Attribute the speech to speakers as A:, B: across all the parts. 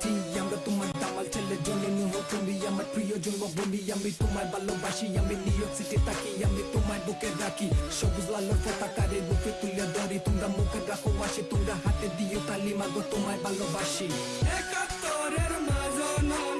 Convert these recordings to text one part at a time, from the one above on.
A: সাথী আমরা তোমার দামাল ছেলে জননী হো তুমি আমার প্রিয় জন্মভূমি আমি তোমায় ভালোবাসি। আমি নিউ ইয়র্ক সিটি আমি তোমায় বুকে রাখি। সবুজ লালের পতাকারে বুকে তুলে ধরি। তোমরা মুখে রাখো, আসি তোমরা হাতে দিও তালি। মাগো, তোমায় ভালোবাসি। একাত্তরের মাজননী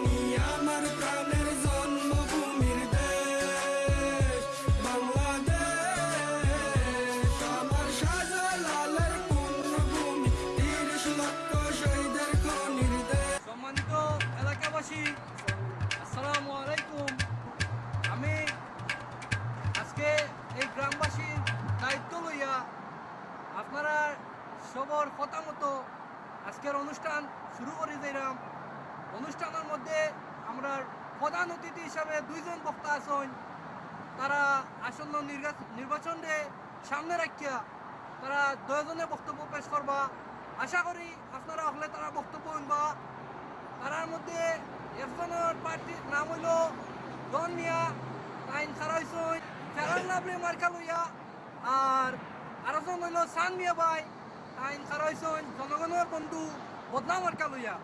B: সবর কথা মতো আজকের অনুষ্ঠান শুরু করে দিলাম। অনুষ্ঠানের মধ্যে আমরা প্রধান অতিথি হিসাবে দুইজন বক্তা আছেন। তারা আসন্ন নির্বাচনে সামনে রাখিয়া তারা দুজনে বক্তব্য পেশ করবা। আশা করি আপনারা হলে তারা বক্তব্য শুনবা। তারার মধ্যে একজনের প্রার্থীর নাম হইল ডন মিয়া। আইন খারা হইসই ফেরান লাভলি মার্কা লইয়া। আর আরেকজন হইল সান মিয়া ভাই। আইন খারা হইসই জনগণের বন্ধু বদনা মার্কা লইয়া।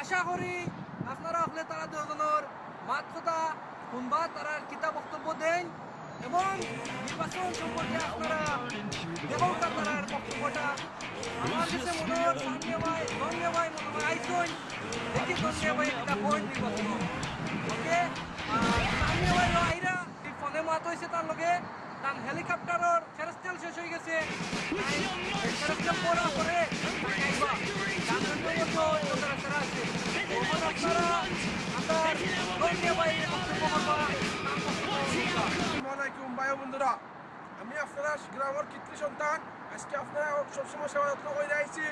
B: আশা করি আপনারা হলে তারা দুজনের মাত কথা শুনবা তারা কিতা বক্তব্য দেন এবং নির্বাচন সম্পর্কে আপনারা দেখুন তারার বক্তব্যটা আমার কাছে মনে হয় সামনে ভাই ধন্য ভাই মনে হয় আইসন দেখি ধন্য ভাই এটা কোন নির্বাচন ওকে সামনে ভাই আইরা এই ফোনে মাত হয়েছে তার লগে তার হেলিকপ্টারের ফেরস্তেল শেষ হয়ে গেছে। ফেরস্তেল পড়া
C: বন্ধুরা। আমি আপনারা গ্রামের কৃত্রি সন্তান। আজকে আপনারা সবসময় সেবা যত্ন করে আইছি।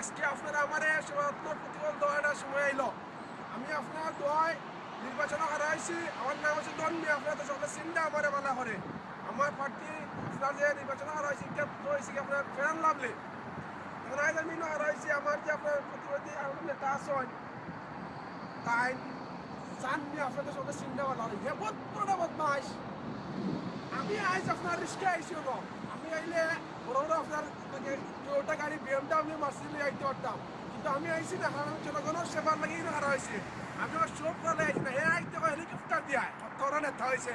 C: আজকে আপনারা আমার সেবা যত্ন প্রতিবন্ধ একটা সময় আইলো। আমি আপনার দোয়ায় নির্বাচন হারাইছি। আমার নাম হচ্ছে দন্ডি আপনারা তো সকলে চিন্তা আমার মানা করে আমার প্রার্থী যে নির্বাচন হারাইছি এটা তো কি আপনার ফেরান লাভলে এখন আজ আমি হারাইছি আমার যে আপনার প্রতিবাদী আমার নেতা আছেন তাই জাননি আপনাদের সকলে চিন্তা ভালো হে বহুত পুরোটা বদমাস। আমি আইজ আপনার রিস্কে আইছি গো আমি আইলে বড় বড় আপনার টয়োটা গাড়ি বিএমডাব্লিউ মার্সিডিজ আইতে পারতাম কিন্তু আমি আইছি না কারণ জনগণের সেবার লাগি হারা হয়েছে আমি আমার সব করে আইছি না। হে আইতে হেলিকপ্টার দিয়া তোরা নেতা হয়েছে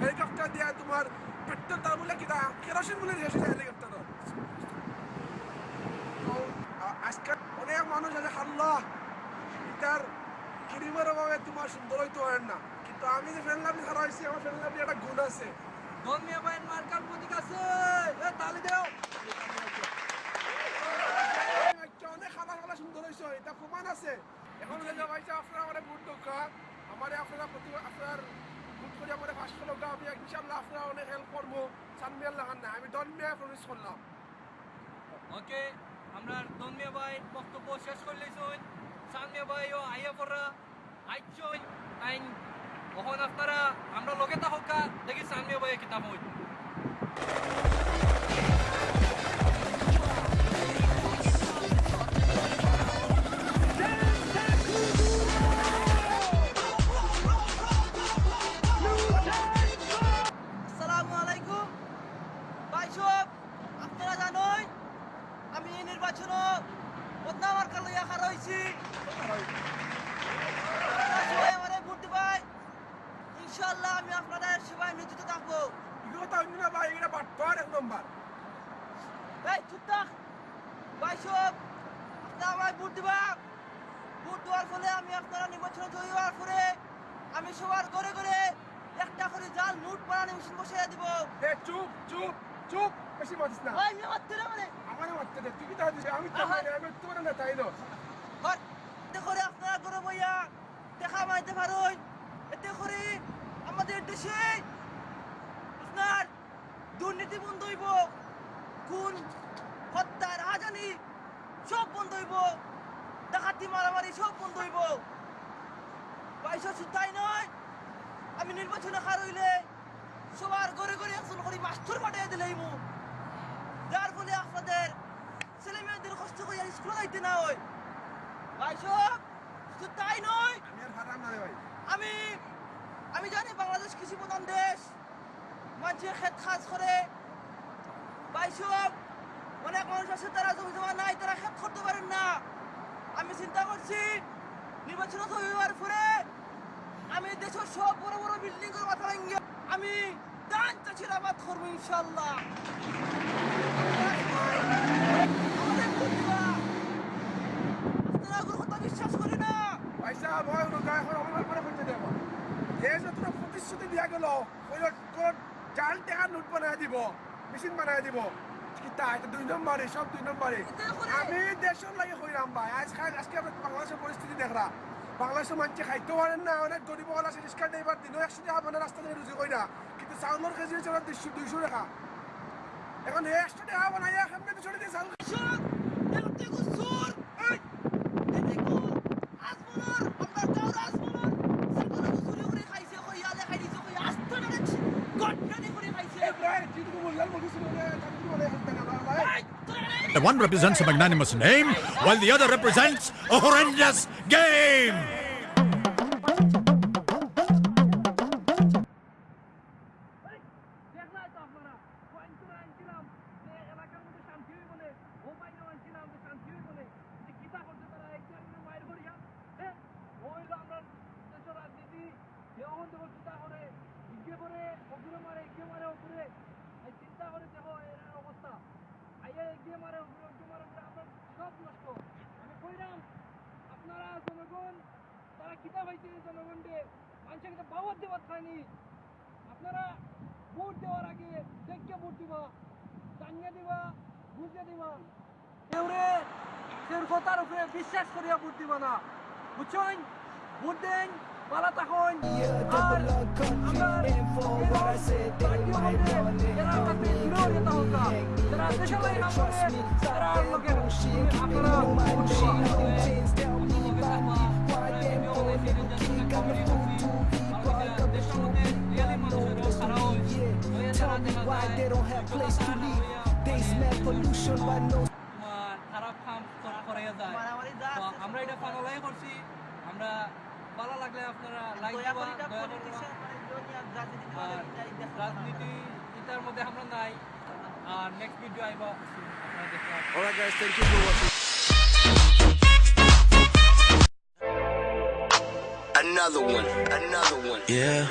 C: হেলিকপ্টার দিয়া তোমার পেট্রোল তার বলে কিনা কেরোসিন বলে দিয়েছে হেলিকপ্টার। আজকে অনেক মানুষ আছে হাল্লা। এটার ক্রিমের অভাবে তোমার সুন্দর হইতে হয় না। কিন্তু আমি যে ফ্রেন্ড লাভলি হারা হয়েছি আমার ফ্রেন্ড লাভলি একটা গুণ আছে।
B: ধন মিয়া ভাইয়ের মার্কার প্রতীক আছে। এ তালি দেও।
C: অনেক খালা খালা সুন্দর হয়েছে এটা প্রমাণ আছে। এখন আপনারা আমার আপনারা প্রতি আপনার ভোট করে আমার পাঁচশো লোক আমি ইনশাল্লাহ আপনারা অনেক হেল্প করব। সানমিয়াল লাগান না আমি দনমিয়া প্রবেশ করলাম।
B: ওকে আমরা দনমিয়া ভাই, বক্তব্য শেষ করে লইছুন সান মিয়া ভাই ও আইয়া পড়া আইছুন আইন কখন আপনারা আমরা লগে থাকা দেখি সানমিয়া ভাই কিতাব হই।
D: ভোট দেওয়ার ফলে আমি আপনারা নির্বাচনে জয়ী হওয়ার পরে আমি সবার ঘরে ঘরে একটা করে জাল নোট বানানো মেশিন বসিয়ে দিব।
C: এ চুপ চুপ চুপ বেশি মাতিস না।
D: ভাই মেয়ে মারতে না মানে
C: আমার মারতে দে তুই কি আমি তো
D: আহা।
C: আমি তোমার না তাইলো
D: ঘর এতে করে আপনারা গরম হইয়া দেখা মাইতে পারুন। এতে করে আমাদের দেশে আপনার দুর্নীতি বন্ধ হইব খুন হত্যা রাজানি সব বন্ধ হইব। ডাকাতি মারামারি সব বন্ধ হইব। শুধু তাই নয়। আমি নির্বাচনে খার হইলে সবার ঘরে ঘরে একজন করে মাস্টার পাঠিয়ে দিলে মু যার ফলে আপনাদের ছেলে মেয়েদের কষ্ট করে আর স্কুলে যাইতে না হয়। সব শুধু তাই নয়
C: আমি
D: আমি আমি জানি বাংলাদেশ কৃষি প্রধান দেশ। মানুষের ক্ষেত কাজ করে। সব অনেক মানুষ আছে তারা জমি জমা নাই তারা ক্ষেত করতে পারেন না আমি চিন্তা করছি নির্বাচন হওয়ার পরে আমি দেশের সব বড় বড় বিল্ডিং এর মাথা ভাঙ্গি আমি দান চাষির আবাদ করব ইনশাল্লাহ বিশ্বাস করি না।
C: পয়সা, ভয় অনুকা এখন অপমান করে করতে দেব। প্রতিশ্রুতি দিয়া গেল, ওই জাল টাকা নোট বানায় দিব, মেশিন বানায় দিব। কিতা এটা দুই নম্বরে সব দুই নম্বরে
D: এটা করে।
C: আমি দেশের লাগে ভাই। আজ খাই আজকে আমরা বাংলাদেশের পরিস্থিতি দেখরা বাংলাদেশের মানুষে খাইতে পারেন না অনেক গরিব হল আছে রিক্সা ড্রাইভার দিনও একশো টাকা মানে রাস্তা থেকে রুজি করি না কিন্তু চাউলের কেজি হচ্ছে ওরা দুইশো দুইশো টাকা। এখন একশো টাকা
E: one represents a magnanimous name, while the other represents a horrendous game.
B: জনগণ, তারা কিতা পাইছে জনগণকে? মানুষের কিন্তু বাবদ দেওয়ার খায়নি আপনারা ভোট দেওয়ার আগে দেখে ভোট দিবা, জানিয়ে দিবা, বুঝিয়ে দিবা। কেউরে কেউর কথার উপরে বিশ্বাস করিয়া ভোট দিবা না। বুঝছেন? ভোট দেন, পালা তখন। আর আমরা পার্টি খারাপ কাম করাইয়া যায় আমরা এটা ফানালাই করছি আমরা ভালো লাগলে আপনারা লাইক
D: রাজনীতি
B: এটার মধ্যে আমরা নাই আর নেক্সট ভিডিও আইবা আপনারা দেখতে পাবেন।
C: Alright guys, thank you for
F: Another one, another one. Yeah.